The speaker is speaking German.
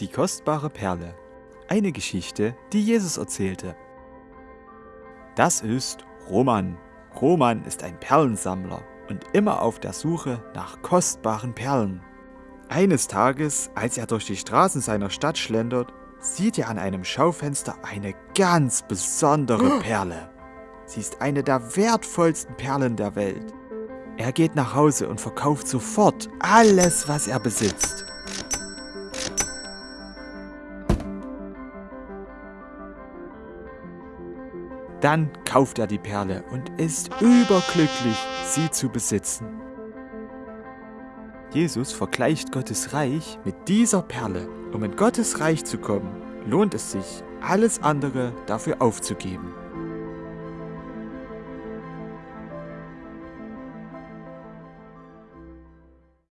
Die kostbare Perle. Eine Geschichte, die Jesus erzählte. Das ist Roman. Roman ist ein Perlensammler und immer auf der Suche nach kostbaren Perlen. Eines Tages, als er durch die Straßen seiner Stadt schlendert, sieht er an einem Schaufenster eine ganz besondere Perle. Sie ist eine der wertvollsten Perlen der Welt. Er geht nach Hause und verkauft sofort alles, was er besitzt. Dann kauft er die Perle und ist überglücklich, sie zu besitzen. Jesus vergleicht Gottes Reich mit dieser Perle. Um in Gottes Reich zu kommen, lohnt es sich, alles andere dafür aufzugeben.